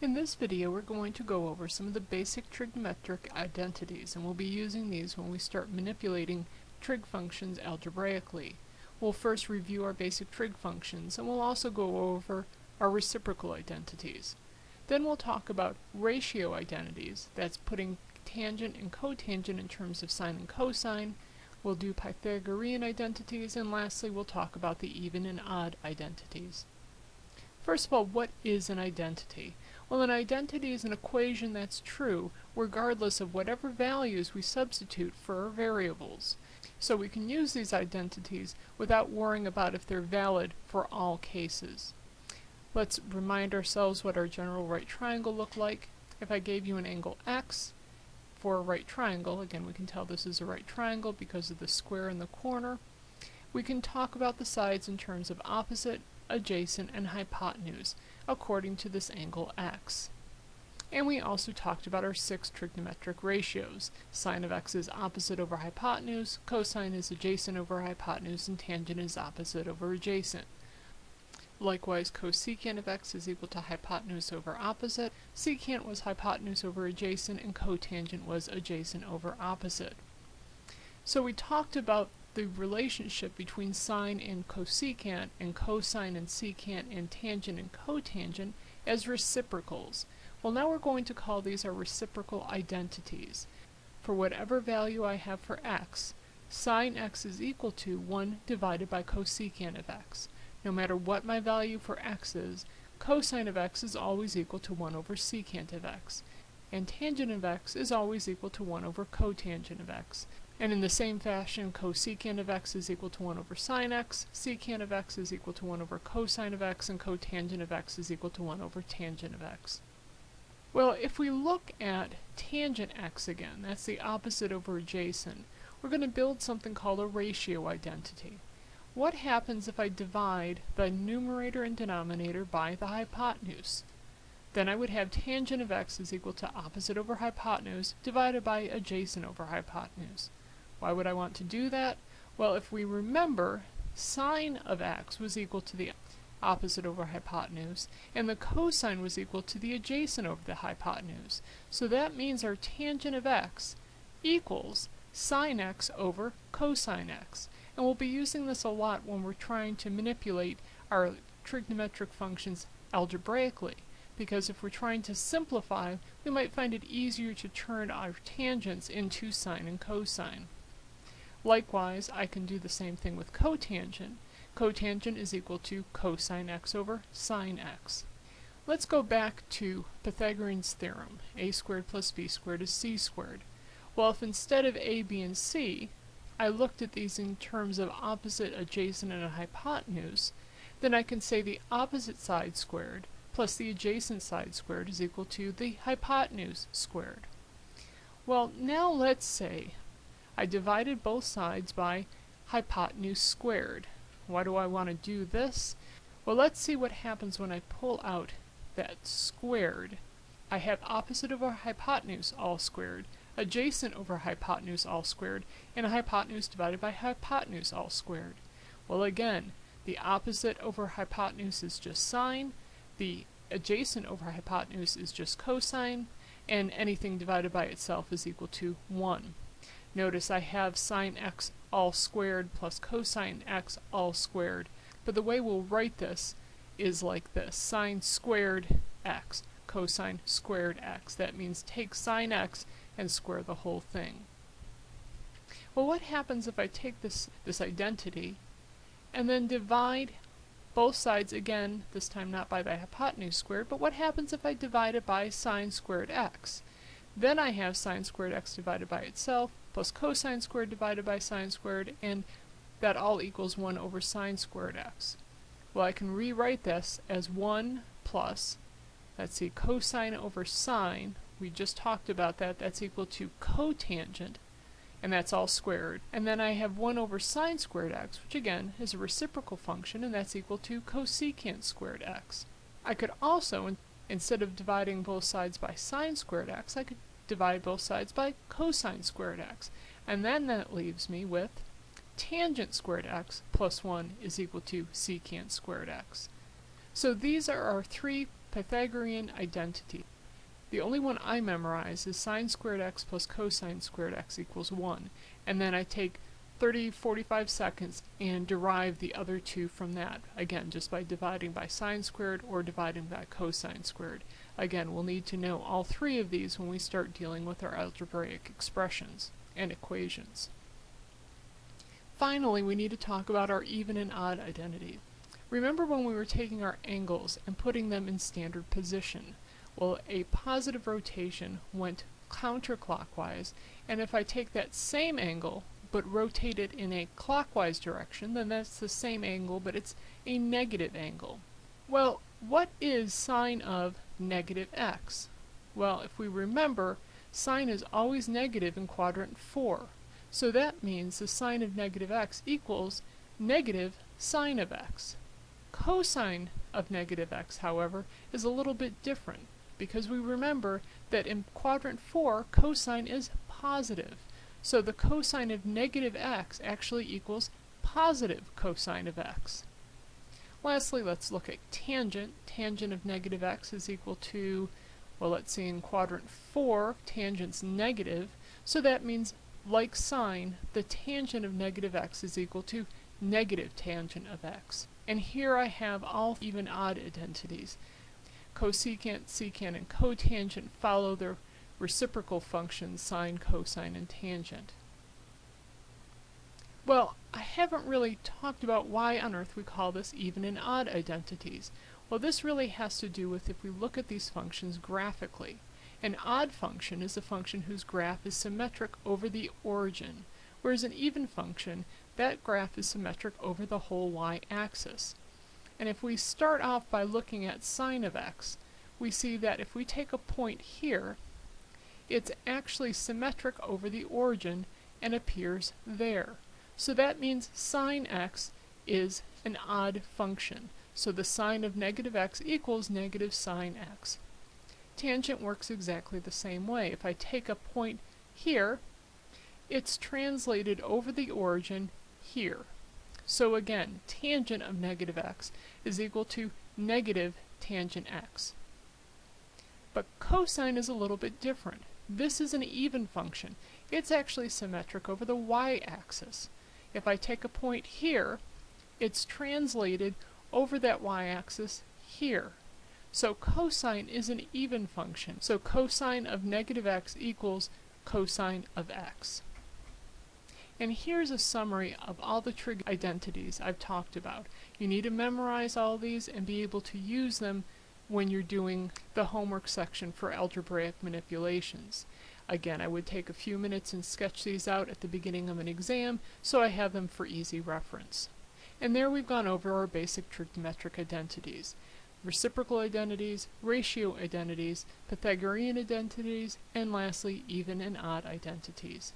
In this video we're going to go over some of the basic trigonometric identities and we'll be using these when we start manipulating trig functions algebraically. We'll first review our basic trig functions and we'll also go over our reciprocal identities. Then we'll talk about ratio identities, that's putting tangent and cotangent in terms of sine and cosine. We'll do Pythagorean identities and lastly we'll talk about the even and odd identities. First of all, what is an identity? Well, an identity is an equation that's true regardless of whatever values we substitute for our variables. So we can use these identities without worrying about if they're valid for all cases. Let's remind ourselves what our general right triangle looked like. If I gave you an angle x for a right triangle, again we can tell this is a right triangle because of the square in the corner, we can talk about the sides in terms of opposite, adjacent, and hypotenuse according to this angle x. And we also talked about our six trigonometric ratios. Sine of x is opposite over hypotenuse, cosine is adjacent over hypotenuse, and tangent is opposite over adjacent. Likewise, cosecant of x is equal to hypotenuse over opposite, secant was hypotenuse over adjacent, and cotangent was adjacent over opposite. So we talked about the relationship between sine and cosecant and cosine and secant and tangent and cotangent as reciprocals. Well now we're going to call these our reciprocal identities. For whatever value I have for x, sine x is equal to 1 divided by cosecant of x. No matter what my value for x is, cosine of x is always equal to 1 over secant of x, and tangent of x is always equal to 1 over cotangent of x. And in the same fashion, cosecant of x is equal to 1 over sine x, secant of x is equal to 1 over cosine of x, and cotangent of x is equal to 1 over tangent of x. Well, if we look at tangent x again, that's the opposite over adjacent, we're going to build something called a ratio identity. What happens if I divide the numerator and denominator by the hypotenuse? Then I would have tangent of x is equal to opposite over hypotenuse divided by adjacent over hypotenuse. Why would I want to do that? Well, if we remember, sine of x was equal to the opposite over hypotenuse, and the cosine was equal to the adjacent over the hypotenuse. So that means our tangent of x equals sine x over cosine x. And we'll be using this a lot when we're trying to manipulate our trigonometric functions algebraically because if we're trying to simplify, we might find it easier to turn our tangents into sine and cosine. Likewise, I can do the same thing with cotangent. Cotangent is equal to cosine x over sine x. Let's go back to Pythagorean's theorem. a squared plus b squared is c squared. Well, if instead of a, b, and c, I looked at these in terms of opposite, adjacent, and a hypotenuse, then I can say the opposite side squared plus the adjacent side squared is equal to the hypotenuse squared. Well, now let's say I divided both sides by hypotenuse squared. Why do I want to do this? Well, let's see what happens when I pull out that squared. I have opposite over hypotenuse all squared, adjacent over hypotenuse all squared, and hypotenuse divided by hypotenuse all squared. Well again, the opposite over hypotenuse is just sine, the adjacent over hypotenuse is just cosine, and anything divided by itself is equal to 1. Notice I have sine x all squared plus cosine x all squared. But the way we'll write this is like this. Sine squared x, cosine squared x. That means take sine x and square the whole thing. Well, what happens if I take this, this identity and then divide both sides again, this time not by the hypotenuse squared, but what happens if I divide it by sine squared x? Then I have sine squared x divided by itself, plus cosine squared divided by sine squared, and that all equals 1 over sine squared x. Well, I can rewrite this as 1 plus, let's see, cosine over sine, we just talked about that, that's equal to cotangent, and that's all squared. And then I have 1 over sine squared x, which again is a reciprocal function, and that's equal to cosecant squared x. I could also, in instead of dividing both sides by sine squared x, I could divide both sides by cosine squared x. And then that leaves me with tangent squared x plus 1 is equal to secant squared x. So these are our three Pythagorean identity. The only one I memorize is sine squared x plus cosine squared x equals 1, and then I take 30, 45 seconds and derive the other two from that. Again, just by dividing by sine squared or dividing by cosine squared. Again, we'll need to know all three of these when we start dealing with our algebraic expressions and equations. Finally, we need to talk about our even and odd identity. Remember when we were taking our angles and putting them in standard position? Well, a positive rotation went counterclockwise, and if I take that same angle but rotate it in a clockwise direction, then that's the same angle, but it's a negative angle. Well, what is sine of negative x? Well, if we remember, sine is always negative in quadrant 4. So that means the sine of negative x equals negative sine of x. Cosine of negative x, however, is a little bit different because we remember that in quadrant 4, cosine is positive. So the cosine of negative x actually equals positive cosine of x. Lastly, let's look at tangent. Tangent of negative x is equal to, well, let's see, in quadrant 4, tangent's negative, so that means, like sine, the tangent of negative x is equal to negative tangent of x. And here I have all even odd identities. Cosecant, secant, and cotangent follow their reciprocal functions sine, cosine, and tangent. Well, I haven't really talked about why on earth we call this even and odd identities. Well, this really has to do with if we look at these functions graphically. An odd function is a function whose graph is symmetric over the origin, whereas an even function, that graph is symmetric over the whole y-axis. And if we start off by looking at sine of x, we see that if we take a point here, it's actually symmetric over the origin and appears there. So that means sine x is an odd function. So the sine of negative x equals negative sine x. Tangent works exactly the same way. If I take a point here, it's translated over the origin here. So again, tangent of negative x is equal to negative tangent x. But cosine is a little bit different. This is an even function. It's actually symmetric over the y-axis. If I take a point here, it's translated over that y-axis here. So cosine is an even function. So cosine of negative x equals cosine of x. And here's a summary of all the trig identities I've talked about. You need to memorize all these and be able to use them when you're doing the homework section for algebraic manipulations. Again, I would take a few minutes and sketch these out at the beginning of an exam so I have them for easy reference. And there we've gone over our basic trigonometric identities. Reciprocal identities, ratio identities, Pythagorean identities, and lastly even and odd identities.